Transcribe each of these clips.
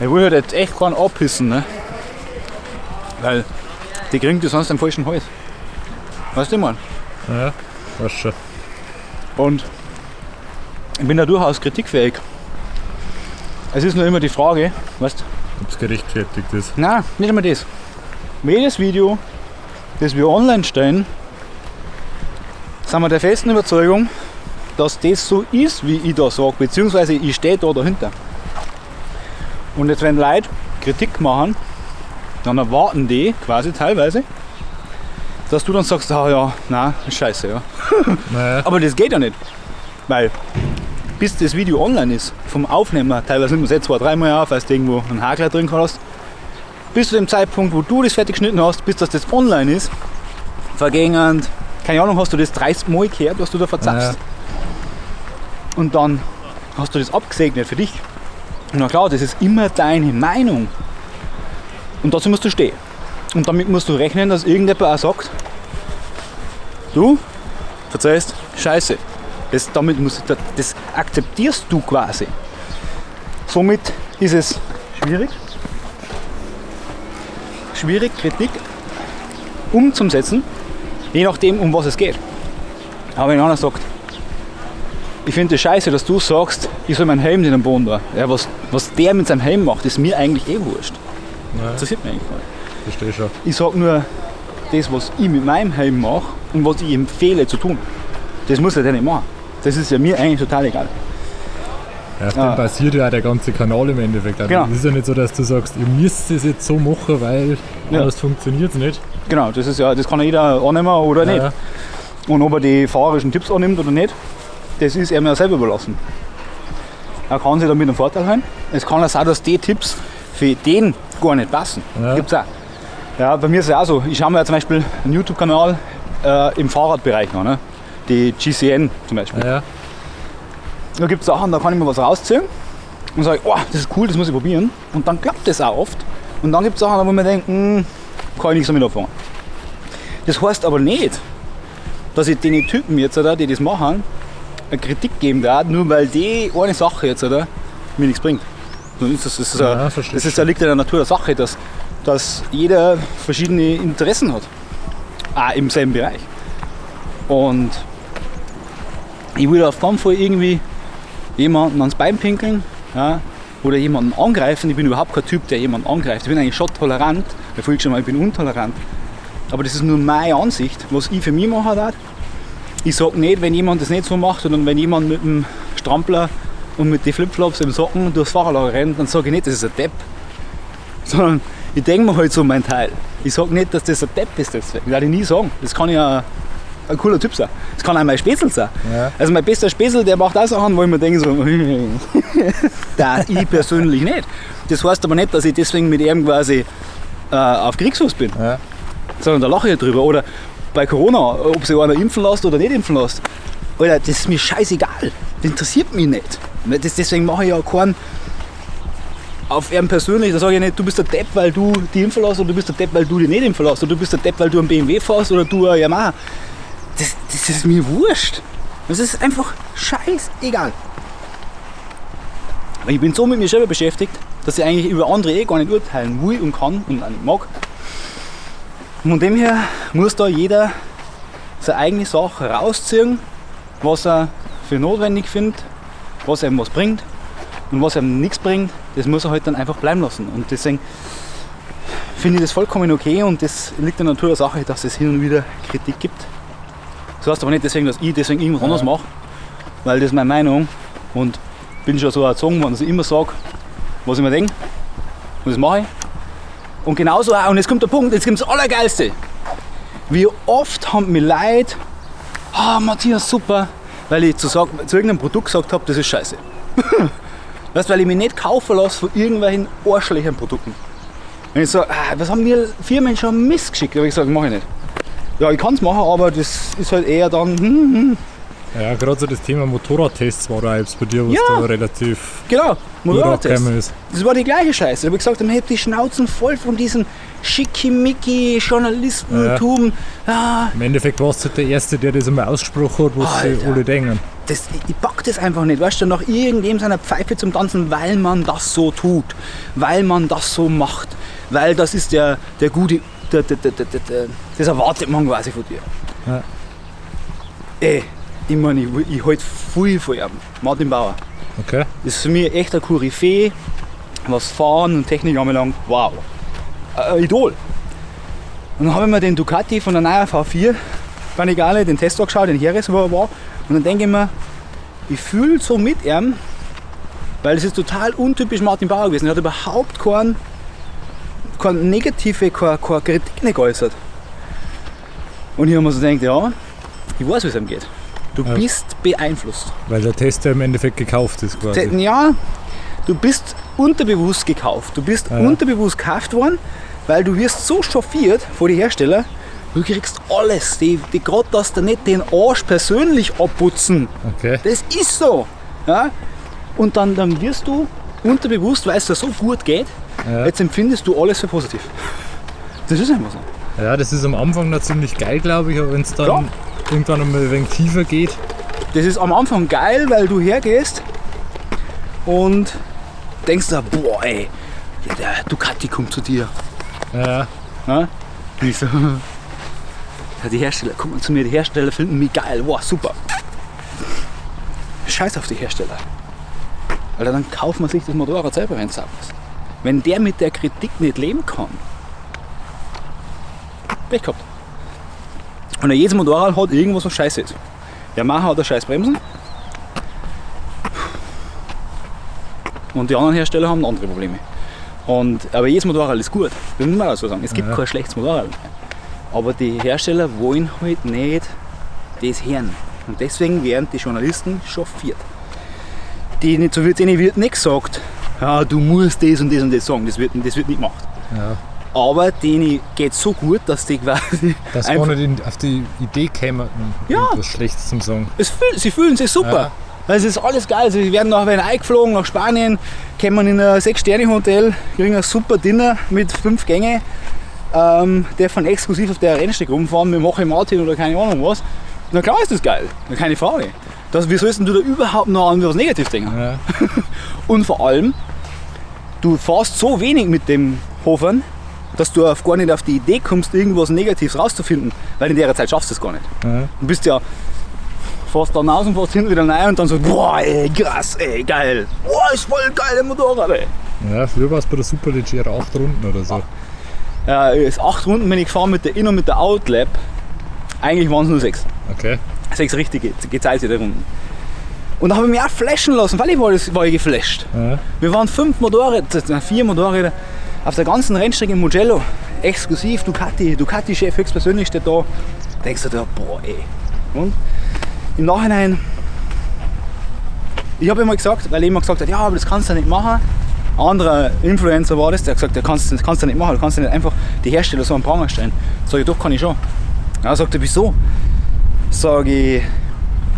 Ich will halt jetzt echt keinen abhissen, ne? Weil die kriegen die sonst den falschen Hals. Weißt du, ich mein? Ja, weißt schon. Und ich bin da durchaus kritikfähig. Es ist nur immer die Frage, weißt Ob es gerechtfertigt ist. Nein, nicht einmal das. Jedes Video, das wir online stellen, sind wir der festen Überzeugung, dass das so ist, wie ich da sage, beziehungsweise ich stehe da dahinter. Und jetzt, wenn Leute Kritik machen, dann erwarten die quasi teilweise, dass du dann sagst, ah ja, nein, ist scheiße, ja. Naja, Aber das geht ja nicht. Weil bis das Video online ist, vom Aufnehmer, teilweise nimmt man es jetzt zwei, dreimal auf, weil du irgendwo einen Hakler drin hast, bis zu dem Zeitpunkt, wo du das fertig geschnitten hast, bis das, das online ist, vergehen, keine Ahnung, hast du das 30 Mal gehört, was du da verzapfst. Und dann hast du das abgesegnet für dich. Na klar, das ist immer deine Meinung. Und dazu musst du stehen. Und damit musst du rechnen, dass irgendjemand auch sagt, du verzeihst, scheiße. Das, damit musst du, das akzeptierst du quasi. Somit ist es schwierig, schwierig, Kritik umzusetzen, je nachdem, um was es geht. Aber wenn einer sagt, ich finde es scheiße, dass du sagst, ich soll meinen Helm in den Boden da. Ja, was, was der mit seinem Helm macht, ist mir eigentlich eh wurscht. ja, Interessiert mich eigentlich nicht. verstehe schon. Ich sage nur das, was ich mit meinem Helm mache und was ich empfehle zu tun. Das muss er ja nicht machen. Das ist ja mir eigentlich total egal. Ja, auf Ah. dem basiert ja auch der ganze Kanal im Endeffekt. Also Genau. Es ist ja nicht so, dass du sagst, ihr müsst es jetzt so machen, weil Ja. anders funktioniert es nicht. Genau, das ist ja, das kann jeder annehmen oder nicht. Ja, Und ob er die fahrerischen Tipps annimmt oder nicht, das ist ihm ja selber überlassen. Er kann sich damit einen Vorteil holen. Es kann auch sein, dass die Tipps für den gar nicht passen. Ja. Gibt's auch. Ja, bei mir ist es auch so. Ich schaue mir ja zum Beispiel einen YouTube-Kanal äh, im Fahrradbereich an. Ne? Die GCN zum Beispiel. ja, Da gibt es Sachen, da kann ich mir was rausziehen und sage, oh, das ist cool, das muss ich probieren. Und dann klappt das auch oft. Und dann gibt es Sachen, wo man denkt, hm, kann ich nichts damit anfangen. Das heißt aber nicht, dass ich den Typen jetzt, oder, die das machen, eine Kritik geben darf, nur weil die eine Sache jetzt oder, mir nichts bringt. Dann ist das, das, ist Ja, ein- das ist ja liegt in der Natur der Sache, dass, dass jeder verschiedene Interessen hat. Auch im selben Bereich. Und ich will auf keinen Fall irgendwie jemanden ans Bein pinkeln ja, oder jemanden angreifen. Ich bin überhaupt kein Typ, der jemanden angreift. Ich bin eigentlich schon tolerant. Ich schon mal, ich bin untolerant. Aber das ist nur meine Ansicht, was ich für mich machen darf. Ich sage nicht, wenn jemand das nicht so macht, sondern wenn jemand mit dem Strampler und mit den Flipflops im Socken durchs Fahrerlager rennt, dann sage ich nicht, das ist ein Depp. Sondern ich denke mir halt so mein Teil. Ich sage nicht, dass das ein Depp ist. Deswegen. Das werde ich nie sagen. Das kann ja ein cooler Typ sein. Das kann auch mein Spätzl sein. Ja. Also mein bester Spätzl, der macht auch Sachen, wo ich mir denke, so, das ich persönlich nicht. Das heißt aber nicht, dass ich deswegen mit ihm quasi äh, auf Kriegsfuß bin, ja. sondern da lache ich drüber. Oder bei Corona, ob sich einer impfen lässt oder nicht impfen lässt. Alter, das ist mir scheißegal. Das interessiert mich nicht. Das, deswegen mache ich ja keinen auf ihn persönlich, da sage ich nicht, du bist der Depp, weil du die impfen lässt, oder du bist der Depp, weil du die nicht impfen lässt, oder du bist der Depp, weil du einen BMW fährst, oder du ein Yamaha. Das, das ist mir wurscht. Das ist einfach scheißegal. Ich bin so mit mir selber beschäftigt, dass ich eigentlich über andere eh gar nicht urteilen will und kann und auch nicht mag. Von dem her muss da jeder seine eigene Sache rausziehen, was er für notwendig findet, was ihm was bringt und was ihm nichts bringt, das muss er halt dann einfach bleiben lassen. Und deswegen finde ich das vollkommen okay und das liegt in der Natur der Sache, dass es hin und wieder Kritik gibt. Das heißt aber nicht deswegen, dass ich deswegen irgendwas anderes mache, weil das ist meine Meinung und bin schon so erzogen worden, dass ich immer sage, was ich mir denke und das mache ich. Und genauso auch, und jetzt kommt der Punkt, jetzt kommt das Allergeilste. Wie oft haben mir Leute, ah Matthias, super, weil ich zu, sag, zu irgendeinem Produkt gesagt habe, das ist scheiße. weißt, weil ich mich nicht kaufen lasse von irgendwelchen arschlichen Produkten. Wenn ich sage, ah, was haben mir Firmen schon missgeschickt, habe ich gesagt, mache ich nicht. Ja, ich kann es machen, aber das ist halt eher dann, hm, hm, Ja, gerade so das Thema Motorradtests war da jetzt bei dir, was Ja. da relativ genau, Motorradtest. rausgekommen ist. Das war die gleiche Scheiße. Da habe ich gesagt, ich habe die Schnauzen voll von diesem schickimicki Journalistentum. Ja. Im Endeffekt warst du der Erste, der das einmal ausgesprochen hat, was sie Alter. alle denken. das, ich, pack das einfach nicht. Weißt du, nach irgendwem seiner Pfeife zum Tanzen, weil man das so tut, weil man das so macht, weil das ist der, der gute, der, der, der, das erwartet man quasi von dir. Ja. Ey, ich meine, ich, ich halte viel von ihm, Martin Bauer. Okay. Das ist für mich echt ein Koryphäe, was Fahren und Technik anbelangt. Wow. Ein Idol. Und dann habe ich mir den Ducati von der neuen V4 Panigale, den Test angeschaut, den Heres, wo er war. Und dann denke ich mir, ich fühle so mit ihm, weil es ist total untypisch Martin Bauer gewesen. Er hat überhaupt keinen, keine negative, keine, keine Kritik nicht geäußert. Und ich habe mir so gedacht, ja, ich weiß, wie es ihm geht. Du Ja. bist beeinflusst. Weil der Test ja im Endeffekt gekauft ist quasi. Ja, du bist unterbewusst gekauft. Du bist Ja. unterbewusst gekauft worden, weil du wirst so chauffiert vor die Hersteller, du kriegst alles. Die, die gerade, dass du nicht den Arsch persönlich abputzen. Okay. Das ist so. Ja? Und dann, dann wirst du unterbewusst, weil es dir so gut geht, Ja. jetzt empfindest du alles für positiv. Das ist einfach so. ja, das ist am Anfang noch ziemlich geil, glaube ich, aber wenn es dann Klar. Irgendwann einmal ein wenig tiefer geht, Das ist am Anfang geil, weil du hergehst und denkst da, boah ey, der Ducati kommt zu dir. ja, Ja? Ich so, die Hersteller, guck mal zu mir, die Hersteller finden mich geil, wow, super. Scheiß auf die Hersteller. Alter, dann kauft man sich das Motorrad selber, wenn es sauber ist. Wenn der mit der Kritik nicht leben kann, Pech gehabt. Und jedes Motorrad hat irgendwas, was scheiße ist. Yamaha hat eine scheiß Bremsen. Und die anderen Hersteller haben andere Probleme. Und, aber jedes Motorrad ist gut. Das muss man auch so sagen. Es gibt Ja. kein schlechtes Motorrad. Aber die Hersteller wollen halt nicht das hören. Und deswegen werden die Journalisten chauffiert. Die nicht, so wird, denen wird nicht gesagt, ja, du musst das und das und das sagen. Das wird, das wird nicht gemacht. ja. Aber denen geht so gut, dass die quasi Dass einfach, gar nicht auf die Idee käme, Ja. irgendwas Schlechtes zum Sagen. fühl, sie fühlen sich super. Ja. Es ist alles geil. Sie werden nachher eingeflogen nach Spanien, kommen in ein 6-Sterne-Hotel, kriegen ein super Dinner mit fünf Gängen, ähm, dürfen exklusiv auf der Rennstrecke rumfahren mit dem Hoche Martin oder keine Ahnung was. Na klar ist das geil, keine Frage. Das, wie sollst du da überhaupt noch an was Negatives denken? Ja. Und vor allem, du fährst so wenig mit dem Hofern, dass du auf gar nicht auf die Idee kommst, irgendwas Negatives rauszufinden, weil in der Zeit schaffst du es gar nicht. Ja. Du bist ja fährst dann raus und fährst hinten wieder rein und dann so, boah, ey, krass, ey, geil. Boah, ist voll geil, der Motorrad, ey. ja, früher war es bei der Superleggera 8 Runden oder so. Ja, ist acht Runden bin ich gefahren mit der In- und mit der Outlap. Eigentlich waren es nur sechs. Okay. Sechs richtige gezeichnet Runden. Und da habe ich mich auch flashen lassen, weil ich war, das- war ich geflasht. Ja. Wir waren fünf Motorräder, äh, vier Motorräder auf der ganzen Rennstrecke in Mugello. Exklusiv Ducati, Ducati-Chef höchstpersönlich steht da. Denkst du dir, boah ey. Und im Nachhinein, ich habe immer gesagt, weil jemand gesagt hat, ja, aber das kannst du nicht machen. Ein anderer Influencer war das, der hat gesagt, das kannst, das kannst du nicht machen, du kannst nicht einfach die Hersteller so am Pranger stellen. Sag ich, doch, kann ich schon. Ja, sagt er, wieso? Sag ich,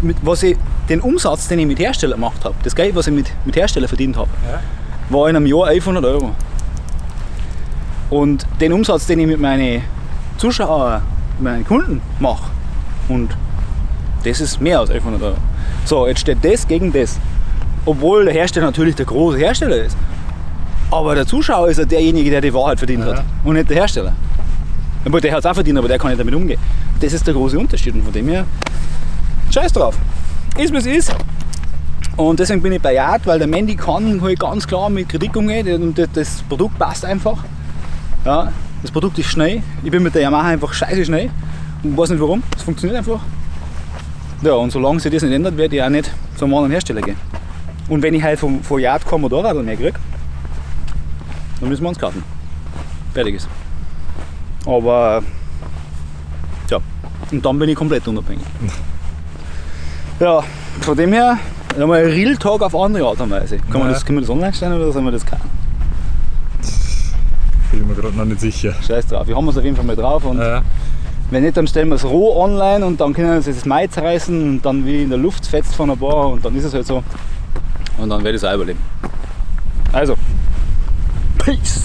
mit, was ich, den Umsatz, den ich mit Hersteller gemacht habe, das Geld, was ich mit, mit Hersteller verdient habe, Ja. war in einem Jahr 1100 Euro. Und den Umsatz, den ich mit meinen Zuschauern, meinen Kunden mache, und das ist mehr als 1100 Euro. So, jetzt steht das gegen das. Obwohl der Hersteller natürlich der große Hersteller ist. Aber der Zuschauer ist ja derjenige, der die Wahrheit verdient Ja. hat und nicht der Hersteller. Aber der hat es auch verdient, aber der kann nicht damit umgehen. Das ist der große Unterschied und von dem her, scheiß drauf. Ist wie es ist. Und deswegen bin ich bei Yard, weil der Mandy kann halt ganz klar mit Kritik umgehen und das- das Produkt passt einfach. Ja, das Produkt ist schnell. Ich bin mit der Yamaha einfach scheiße schnell und weiß nicht warum. Es funktioniert einfach. Ja, und solange sich das nicht ändert, werde ich auch nicht zu einem anderen Hersteller gehen. Und wenn ich halt vom, von Yard kein Motorrad mehr kriege, dann müssen wir uns kaufen. Fertig ist. Aber ja, und dann bin ich komplett unabhängig. Ja, von dem her, einmal ein Real Talk auf andere Art und Weise. Kann, man Ja. das, kann man das online stellen oder soll man das kaufen? Bin ich mir gerade noch nicht sicher. Scheiß drauf. Wir haben es auf jeden Fall mal drauf und Ja. wenn nicht, dann stellen wir es roh online und dann können wir das Mai zerreißen und dann wie in der Luft fetzt von ein paar und dann ist es halt so. Und dann werde ich es auch überleben. Also, Peace!